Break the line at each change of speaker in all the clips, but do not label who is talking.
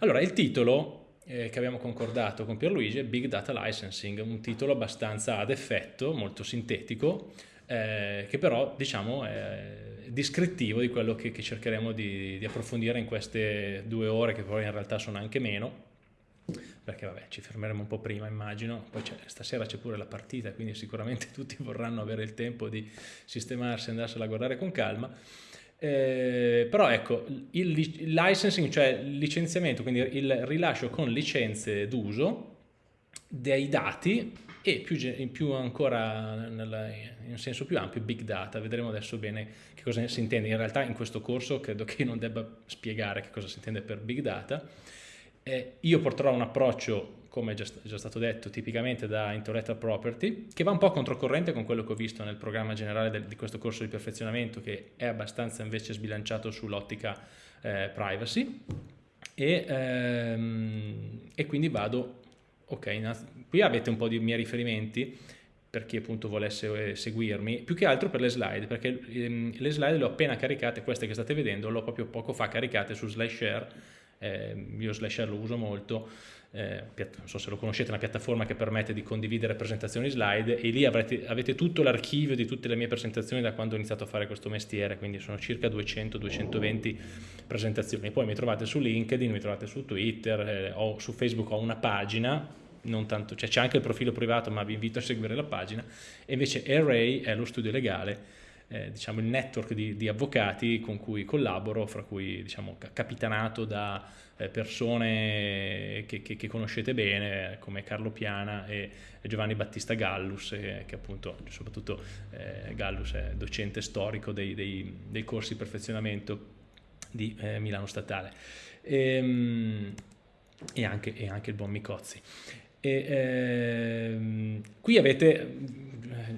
Allora, il titolo eh, che abbiamo concordato con Pierluigi è Big Data Licensing, un titolo abbastanza ad effetto, molto sintetico, eh, che però diciamo è descrittivo di quello che, che cercheremo di, di, approfondire in queste due ore, che poi in realtà sono anche meno, perché vabbè ci fermeremo un po' prima immagino, poi stasera c'è pure la partita, quindi sicuramente tutti vorranno avere il tempo di sistemarsi e andarsela a guardare con calma. Eh, però ecco, il, il licensing, cioè il licenziamento, quindi il rilascio con licenze d'uso dei dati e più, più ancora nella, in senso più ampio big data, vedremo adesso bene che cosa si intende, in realtà in questo corso credo che non debba spiegare che cosa si intende per big data, eh, io porterò un approccio come già, già, stato detto, tipicamente da intellectual property, che va un po' controcorrente con quello che ho visto nel programma generale del, di questo corso di perfezionamento, che è abbastanza invece sbilanciato sull'ottica eh, privacy. E, ehm, e, quindi vado, ok, qui avete un po' di miei riferimenti per chi appunto volesse eh, seguirmi, più che altro per le slide, perché ehm, le slide le ho appena caricate, queste che state vedendo, le ho proprio poco fa caricate su SlideShare, eh, io SlideShare lo uso molto, eh, non so se lo conoscete, una piattaforma che permette di condividere presentazioni slide e lì avrete, avete tutto l'archivio di tutte le mie presentazioni da quando ho iniziato a fare questo mestiere, quindi sono circa 200-220 presentazioni. Poi mi trovate su LinkedIn, mi trovate su Twitter, eh, o su Facebook ho una pagina, cioè c'è anche il profilo privato ma vi invito a seguire la pagina, e invece Array è lo studio legale eh, diciamo, il network di, di, avvocati con cui collaboro, fra cui diciamo, capitanato da eh, persone che, che, che, conoscete bene come Carlo Piana e Giovanni Battista Gallus, eh, che appunto soprattutto eh, Gallus è docente storico dei, dei, dei corsi di perfezionamento di eh, Milano Statale. E, ehm, e, anche, e anche il buon Micozzi. E, ehm, qui avete,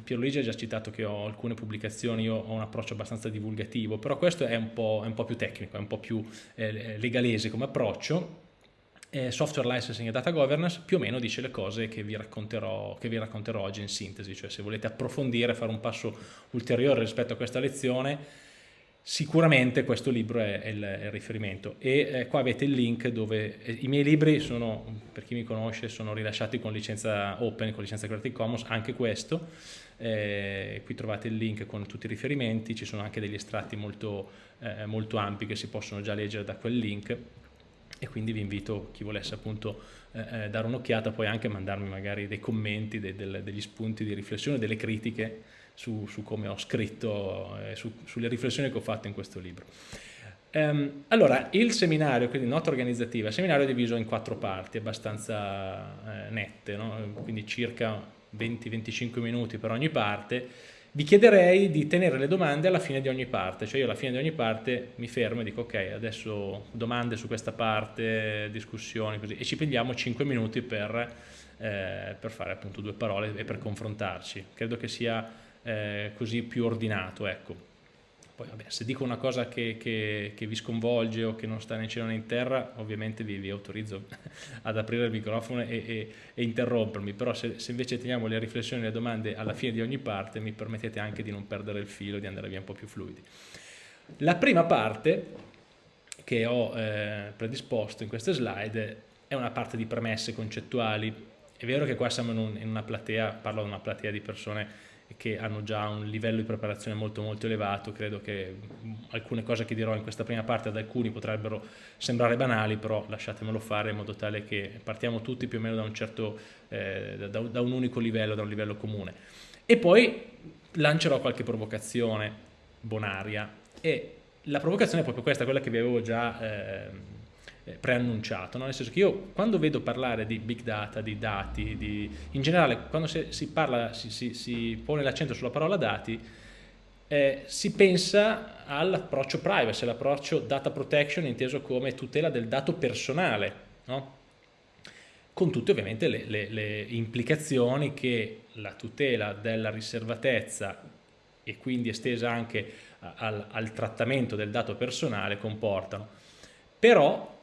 Pierluigi ha già citato che ho alcune pubblicazioni, io ho un approccio abbastanza divulgativo, però questo è un po', è un po più tecnico, è un po' più eh, legalese come approccio. Eh, software licensing e data governance più o meno dice le cose che vi, racconterò, che vi racconterò oggi in sintesi, cioè se volete approfondire, fare un passo ulteriore rispetto a questa lezione, Sicuramente questo libro è, il, è il riferimento e eh, qua avete il link dove eh, i miei libri sono, per chi mi conosce, sono rilasciati con licenza open, con licenza Creative Commons, anche questo. Eh, qui trovate il link con tutti i riferimenti, ci sono anche degli estratti molto, eh, molto ampi che si possono già leggere da quel link e quindi vi invito, chi volesse appunto eh, eh dare un'occhiata, poi anche mandarmi magari dei commenti, de, de, degli spunti di riflessione, delle critiche su, su come ho scritto, eh, su, sulle riflessioni che ho fatto in questo libro. Um, allora, il seminario, quindi nota organizzativa, il seminario è diviso in quattro parti abbastanza eh, nette, no? quindi circa 20-25 minuti per ogni parte. Vi chiederei di tenere le domande alla fine di ogni parte, cioè io alla fine di ogni parte mi fermo e dico ok, adesso domande su questa parte, discussioni così, e ci prendiamo 5 minuti per, eh, per fare appunto due parole e per confrontarci. Credo che sia eh, così più ordinato. Ecco. Poi vabbè, se dico una cosa che, che, che, vi sconvolge o che non sta né in cielo né in terra, ovviamente vi, vi autorizzo ad aprire il microfono e, e, e interrompermi, però se, se, invece teniamo le riflessioni e le domande alla fine di ogni parte, mi permettete anche di non perdere il filo, di andare via un po' più fluidi. La prima parte che ho eh, predisposto in queste slide è una parte di premesse concettuali. È vero che qua siamo in, un, in una platea, parlo di una platea di persone che hanno già un livello di preparazione molto molto elevato, credo che alcune cose che dirò in questa prima parte ad alcuni potrebbero sembrare banali, però lasciatemelo fare in modo tale che partiamo tutti più o meno da un certo, eh, da, da un unico livello, da un livello comune. E poi lancerò qualche provocazione bonaria e la provocazione è proprio questa, quella che vi avevo già eh, preannunciato, no? nel senso che io quando vedo parlare di big data, di dati, di, in generale quando si, si parla, si, si, si pone l'accento sulla parola dati, eh, si pensa all'approccio privacy, all'approccio data protection inteso come tutela del dato personale, no? con tutte ovviamente le, le, le implicazioni che la tutela della riservatezza e quindi estesa anche al, al trattamento del dato personale comportano. Però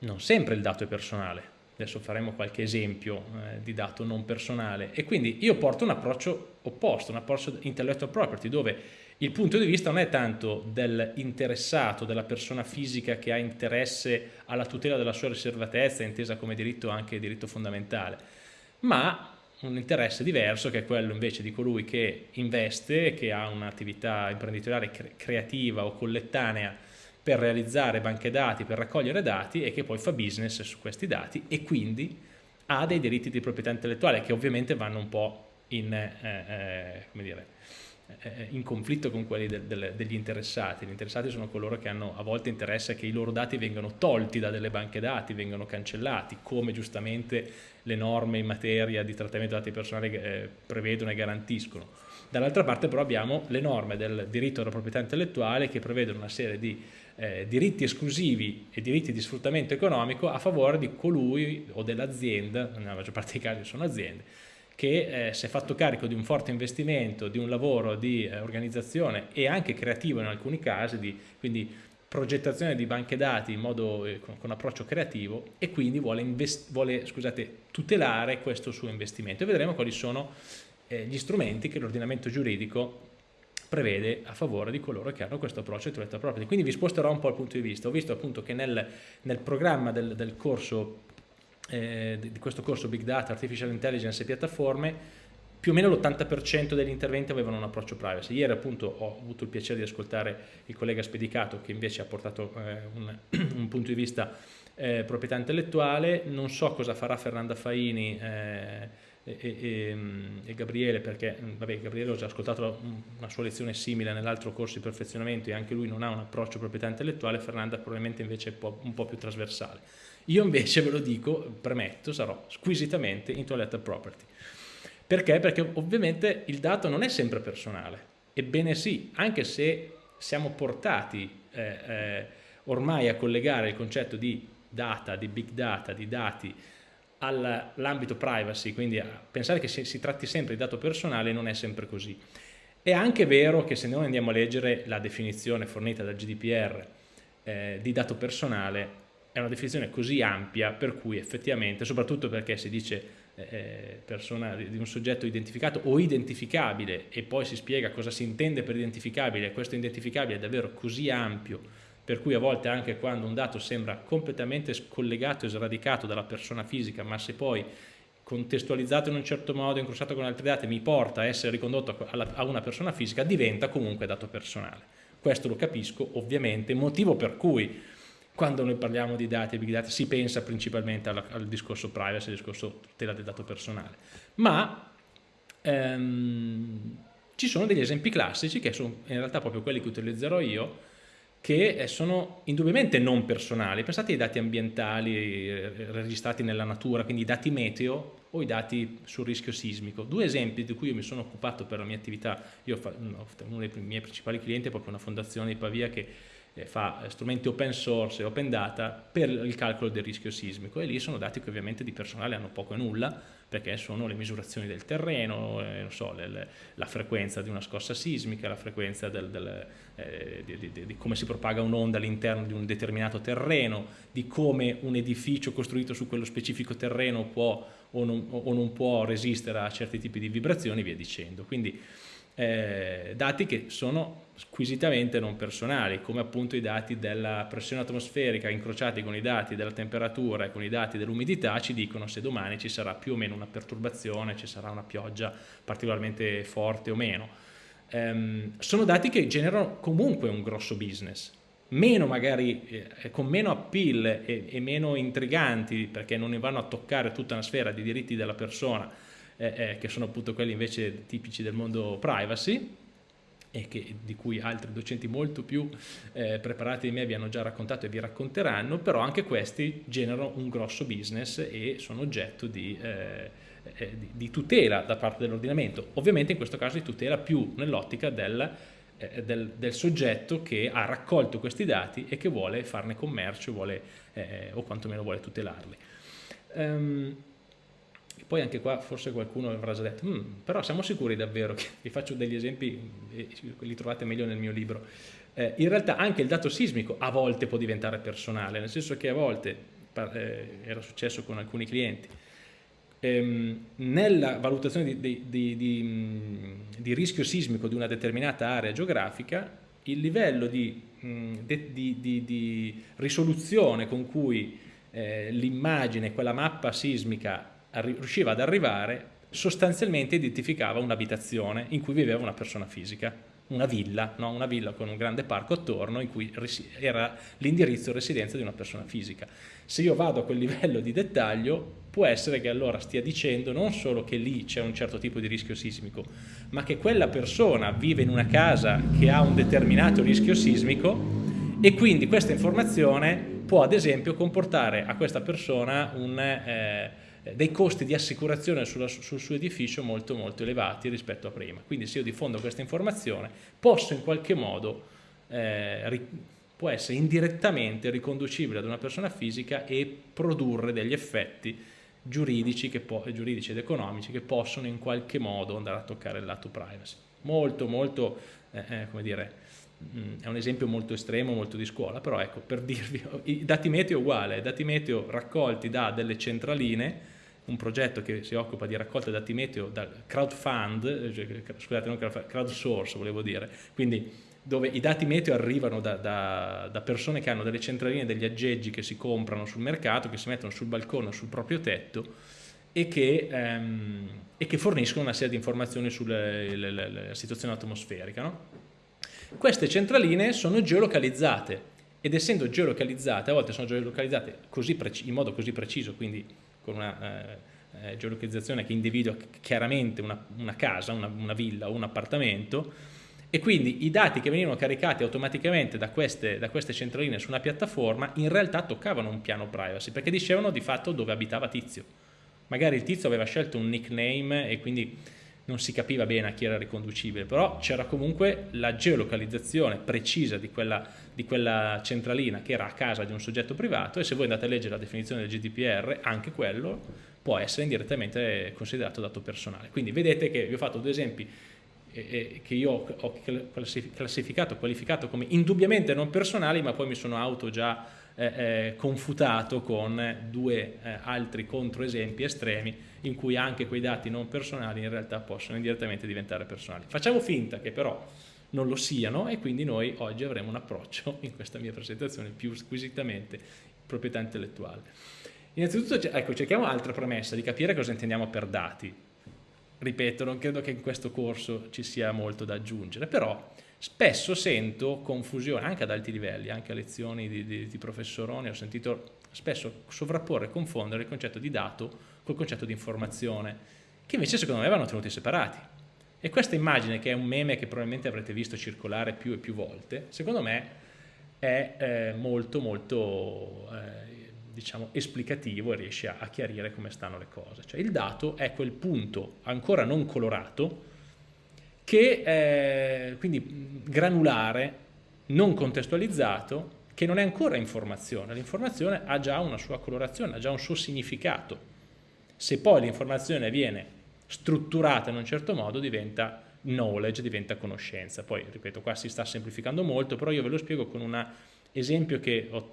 non sempre il dato è personale. Adesso faremo qualche esempio eh, di dato non personale e quindi io porto un approccio opposto, un approccio intellectual property dove Il punto di vista non è tanto dell'interessato, della persona fisica che ha interesse alla tutela della sua riservatezza, intesa come diritto anche diritto fondamentale, ma un interesse diverso che è quello invece di colui che investe, che ha un'attività imprenditoriale cre creativa o collettanea per realizzare banche dati, per raccogliere dati e che poi fa business su questi dati e quindi ha dei diritti di proprietà intellettuale che ovviamente vanno un po' in, eh, eh, dire, eh, in conflitto con quelli del, del, degli interessati. Gli interessati sono coloro che hanno a volte interesse che i loro dati vengano tolti da delle banche dati, vengano cancellati, come giustamente le norme in materia di trattamento dati personali eh, prevedono e garantiscono. Dall'altra parte però abbiamo le norme del diritto alla proprietà intellettuale che prevedono una serie di eh, diritti esclusivi e diritti di sfruttamento economico a favore di colui o dell'azienda, nella maggior parte dei casi sono aziende, che eh, si è fatto carico di un forte investimento, di un lavoro di eh, organizzazione e anche creativo in alcuni casi, di, quindi progettazione di banche dati modo, eh, con, con, approccio creativo e quindi vuole, vuole scusate, tutelare questo suo investimento. E vedremo quali sono eh, gli strumenti che l'ordinamento giuridico prevede a favore di coloro che hanno questo approccio intellectual property. Quindi vi sposterò un po' il punto di vista. Ho visto appunto che nel, nel programma del, del corso eh, di questo corso Big Data, Artificial Intelligence e piattaforme, più o meno l'80% degli interventi avevano un approccio privacy. Ieri appunto ho avuto il piacere di ascoltare il collega Spedicato che invece ha portato eh, un, un, punto di vista eh, proprietà intellettuale, non so cosa farà Fernanda Faini eh, e, e, e, Gabriele perché vabbè, Gabriele ho già ascoltato una sua lezione simile nell'altro corso di perfezionamento e anche lui non ha un approccio proprietà intellettuale, Fernanda probabilmente invece è un po', un po più trasversale. Io invece ve lo dico, premetto, sarò squisitamente intellectual property. Perché? Perché ovviamente il dato non è sempre personale. Ebbene sì, anche se siamo portati eh, eh, ormai a collegare il concetto di data, di big data, di dati all'ambito privacy, quindi a pensare che si, si, tratti sempre di dato personale non è sempre così. È anche vero che se noi andiamo a leggere la definizione fornita dal GDPR eh, di dato personale, è una definizione così ampia per cui effettivamente, soprattutto perché si dice eh, eh persona di un soggetto identificato o identificabile e poi si spiega cosa si intende per identificabile, questo identificabile è davvero così ampio per cui a volte anche quando un dato sembra completamente scollegato e sradicato dalla persona fisica, ma se poi contestualizzato in un certo modo, incrociato con altri dati, mi porta a essere ricondotto a una persona fisica, diventa comunque dato personale. Questo lo capisco ovviamente, motivo per cui quando noi parliamo di dati e big data si pensa principalmente al, al discorso privacy, al discorso tutela del dato personale. Ma ehm, ci sono degli esempi classici che sono in realtà proprio quelli che utilizzerò io, che eh, sono indubbiamente non personali. Pensate ai dati ambientali eh, registrati nella natura, quindi i dati meteo o i dati sul rischio sismico. Due esempi di cui mi sono occupato per la mia attività, io uno dei miei principali clienti è proprio una fondazione di Pavia che eh, fa strumenti open source e open data per il calcolo del rischio sismico e lì sono dati che ovviamente di personale hanno poco e nulla perché sono le misurazioni del terreno, eh, so, le, le, la frequenza di una scossa sismica, la frequenza del, del, eh, di, di, di, come si propaga un'onda all'interno di un determinato terreno, di come un edificio costruito su quello specifico terreno può o non, o non può resistere a certi tipi di vibrazioni e via dicendo. Quindi eh, dati che sono squisitamente non personali, come appunto i dati della pressione atmosferica incrociati con i dati della temperatura e con i dati dell'umidità ci dicono se domani ci sarà più o meno una perturbazione, ci sarà una pioggia particolarmente forte o meno. Eh, sono dati che generano comunque un grosso business, meno magari, eh, con meno appeal e, e meno intriganti perché non ne vanno a toccare tutta una sfera di diritti della persona, eh, eh, che sono appunto quelli invece tipici del mondo privacy e che, di cui altri docenti molto più eh, preparati di me vi hanno già raccontato e vi racconteranno, però anche questi generano un grosso business e sono oggetto di, eh, eh, di, di tutela da parte dell'ordinamento, ovviamente in questo caso di tutela più nell'ottica del, eh, del, del, soggetto che ha raccolto questi dati e che vuole farne commercio vuole, eh, o quantomeno vuole tutelarli. Um, poi anche qua forse qualcuno avrà già detto, mm, però siamo sicuri davvero, che vi faccio degli esempi, li trovate meglio nel mio libro, eh, in realtà anche il dato sismico a volte può diventare personale, nel senso che a volte, eh, era successo con alcuni clienti, ehm, nella valutazione di, di, di, di, rischio sismico di una determinata area geografica il livello di, risoluzione con cui eh, l'immagine, quella mappa sismica riusciva ad arrivare sostanzialmente identificava un'abitazione in cui viveva una persona fisica, una villa, no? una villa con un grande parco attorno in cui era l'indirizzo residenza di una persona fisica. Se io vado a quel livello di dettaglio può essere che allora stia dicendo non solo che lì c'è un certo tipo di rischio sismico, ma che quella persona vive in una casa che ha un determinato rischio sismico e quindi questa informazione può ad esempio comportare a questa persona un... Eh, dei costi di assicurazione sulla, sul suo edificio molto molto elevati rispetto a prima. Quindi se io diffondo questa informazione posso in qualche modo, eh, può essere indirettamente riconducibile ad una persona fisica e produrre degli effetti giuridici, giuridici ed economici che possono in qualche modo andare a toccare il lato privacy. Molto molto, eh, eh come dire, mm, è un esempio molto estremo, molto di scuola, però ecco, per dirvi, i dati meteo uguale, i dati meteo raccolti da delle centraline un progetto che si occupa di raccolta dati meteo dal crowdfund, cioè, scusate non crowdsource volevo dire, quindi dove i dati meteo arrivano da, da, da, persone che hanno delle centraline, degli aggeggi che si comprano sul mercato, che si mettono sul balcone o sul proprio tetto e che, ehm, e che forniscono una serie di informazioni sulla situazione atmosferica. No? Queste centraline sono geolocalizzate ed essendo geolocalizzate, a volte sono geolocalizzate in modo così preciso, quindi con una eh, eh, geolocalizzazione che individua chiaramente una, una casa, una, una, villa o un appartamento e quindi i dati che venivano caricati automaticamente da queste, da queste centraline su una piattaforma in realtà toccavano un piano privacy perché dicevano di fatto dove abitava Tizio. Magari il Tizio aveva scelto un nickname e quindi non si capiva bene a chi era riconducibile, però c'era comunque la geolocalizzazione precisa di quella, di quella, centralina che era a casa di un soggetto privato e se voi andate a leggere la definizione del GDPR, anche quello può essere indirettamente considerato dato personale. Quindi vedete che vi ho fatto due esempi che io ho classificato, qualificato come indubbiamente non personali, ma poi mi sono auto già eh, eh, confutato con due eh, altri controesempi estremi in cui anche quei dati non personali in realtà possono indirettamente diventare personali. Facciamo finta che però non lo siano e quindi noi oggi avremo un approccio in questa mia presentazione più squisitamente proprietà intellettuale. Innanzitutto ecco, cerchiamo altra premessa di capire cosa intendiamo per dati. Ripeto, non credo che in questo corso ci sia molto da aggiungere, però spesso sento confusione anche ad alti livelli, anche a lezioni di, di, di professoroni, ho sentito spesso sovrapporre e confondere il concetto di dato col concetto di informazione, che invece secondo me vanno tenuti separati. E questa immagine, che è un meme che probabilmente avrete visto circolare più e più volte, secondo me è eh, molto molto eh, diciamo, esplicativo e riesce a, a, chiarire come stanno le cose. Cioè il dato è quel punto ancora non colorato che è quindi granulare, non contestualizzato, che non è ancora informazione. L'informazione ha già una sua colorazione, ha già un suo significato se poi l'informazione viene strutturata in un certo modo diventa knowledge, diventa conoscenza. Poi, ripeto, qua si sta semplificando molto, però io ve lo spiego con un esempio che ho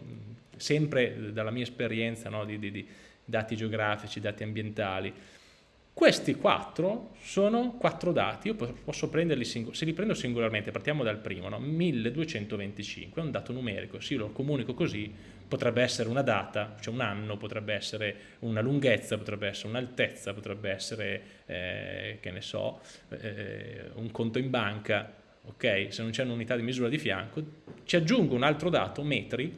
sempre dalla mia esperienza no, di, di, di dati geografici, dati ambientali, questi quattro sono quattro dati, io posso prenderli, se li prendo singolarmente, partiamo dal primo, no? 1225, è un dato numerico, se io lo comunico così, potrebbe essere una data, cioè un anno, potrebbe essere una lunghezza, potrebbe essere un'altezza, potrebbe essere, eh, che ne so, eh, un conto in banca, ok? Se non c'è un'unità di misura di fianco, ci aggiungo un altro dato, metri,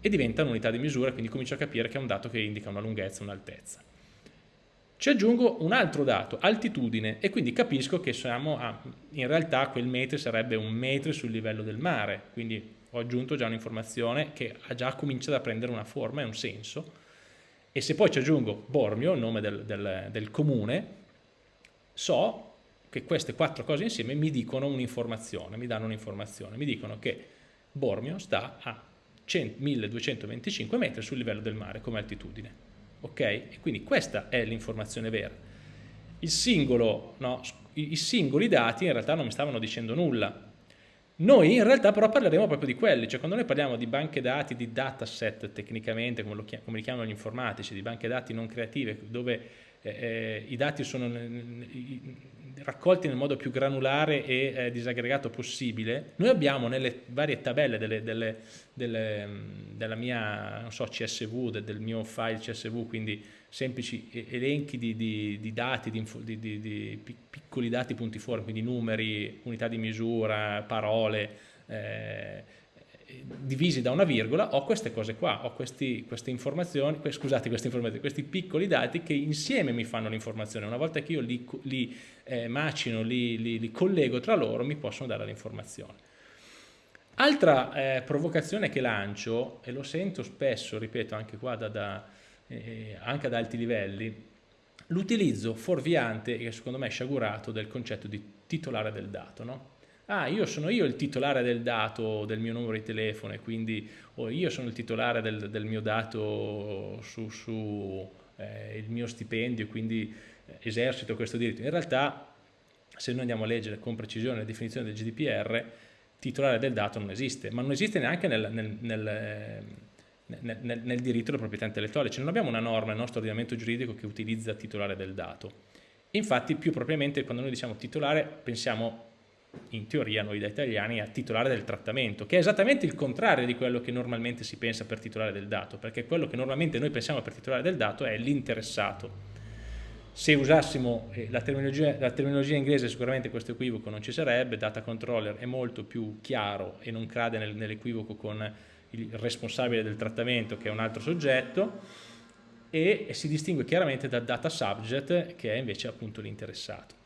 e diventa un'unità di misura, quindi comincio a capire che è un dato che indica una lunghezza, un'altezza. Ci aggiungo un altro dato, altitudine, e quindi capisco che siamo a, in realtà quel metro sarebbe un metro sul livello del mare, quindi ho aggiunto già un'informazione che ha già cominciato a prendere una forma e un senso, e se poi ci aggiungo Bormio, il nome del, del, del comune, so che queste quattro cose insieme mi dicono un'informazione, mi danno un'informazione, mi dicono che Bormio sta a 1225 metri sul livello del mare come altitudine ok? E quindi questa è l'informazione vera. Singolo, no, I singoli dati in realtà non mi stavano dicendo nulla. Noi in realtà però parleremo proprio di quelli, cioè quando noi parliamo di banche dati, di dataset tecnicamente, come, lo, come li chiamano gli informatici, di banche dati non creative, dove eh, i dati sono raccolti nel modo più granulare e eh, disaggregato possibile, noi abbiamo nelle varie tabelle delle, delle, delle, della mia so, CSV, del, del mio file CSV, quindi semplici elenchi di, di, di dati, di, di, piccoli dati punti fuori, quindi numeri, unità di misura, parole, eh, divisi da una virgola, ho queste cose qua, ho questi, queste informazioni, scusate, queste informazioni, questi piccoli dati che insieme mi fanno l'informazione. Una volta che io li, li eh, macino, li, li, li, collego tra loro, mi possono dare l'informazione. Altra eh, provocazione che lancio, e lo sento spesso, ripeto, anche qua da, da, eh, anche ad alti livelli, l'utilizzo fuorviante, che secondo me sciagurato, del concetto di titolare del dato. No? Ah io sono io il titolare del dato del mio numero di telefono e quindi o io sono il titolare del, del mio dato su, su eh, il mio stipendio quindi eh, esercito questo diritto. In realtà se noi andiamo a leggere con precisione la definizione del GDPR titolare del dato non esiste, ma non esiste neanche nel, nel, nel eh, nel, nel, nel, diritto della proprietà intellettuale, cioè non abbiamo una norma nel nostro ordinamento giuridico che utilizza titolare del dato. Infatti più propriamente quando noi diciamo titolare pensiamo in teoria noi da italiani, a titolare del trattamento, che è esattamente il contrario di quello che normalmente si pensa per titolare del dato, perché quello che normalmente noi pensiamo per titolare del dato è l'interessato. Se usassimo eh, la terminologia, la terminologia, inglese sicuramente questo equivoco non ci sarebbe, data controller è molto più chiaro e non cade nel, nell'equivoco con il responsabile del trattamento che è un altro soggetto e, e si distingue chiaramente da data subject che è invece appunto l'interessato.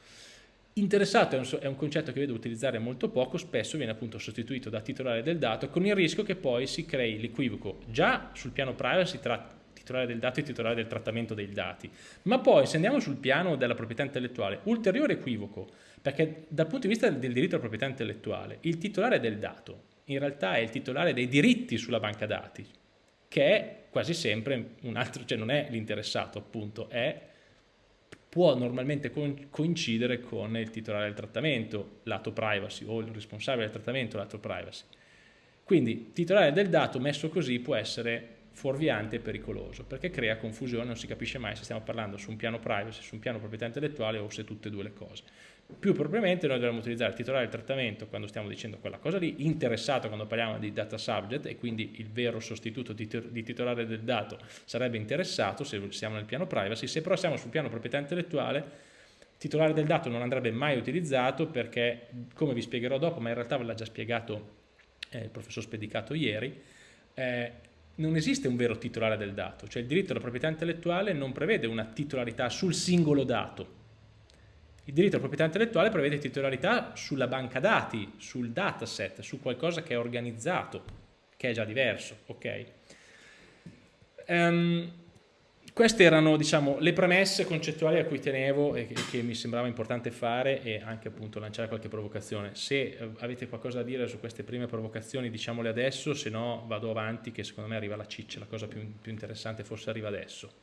Interessato è un, è un, concetto che vedo utilizzare molto poco, spesso viene appunto sostituito da titolare del dato con il rischio che poi si crei l'equivoco. Già sul piano privacy tra titolare del dato e titolare del trattamento dei dati, ma poi se andiamo sul piano della proprietà intellettuale, ulteriore equivoco, perché dal punto di vista del diritto alla proprietà intellettuale, il titolare del dato in realtà è il titolare dei diritti sulla banca dati, che è quasi sempre un altro, cioè non è l'interessato appunto, è può normalmente coincidere con il titolare del trattamento, lato privacy, o il responsabile del trattamento, lato privacy. Quindi titolare del dato messo così può essere fuorviante e pericoloso, perché crea confusione, non si capisce mai se stiamo parlando su un piano privacy, su un piano proprietà intellettuale o se tutte e due le cose. Più propriamente noi dovremmo utilizzare il titolare del trattamento quando stiamo dicendo quella cosa lì, interessato quando parliamo di data subject e quindi il vero sostituto di, titolare del dato sarebbe interessato se siamo nel piano privacy, se però siamo sul piano proprietà intellettuale titolare del dato non andrebbe mai utilizzato perché, come vi spiegherò dopo, ma in realtà ve l'ha già spiegato eh, il professor Spedicato ieri, eh, non esiste un vero titolare del dato, cioè il diritto alla proprietà intellettuale non prevede una titolarità sul singolo dato, il diritto alla proprietà intellettuale prevede titolarità sulla banca dati, sul dataset, su qualcosa che è organizzato, che è già diverso. Okay? Um, queste erano diciamo, le premesse concettuali a cui tenevo e che, che, mi sembrava importante fare e anche appunto lanciare qualche provocazione. Se eh, avete qualcosa da dire su queste prime provocazioni diciamole adesso, se no vado avanti che secondo me arriva la ciccia, la cosa più, più interessante forse arriva adesso.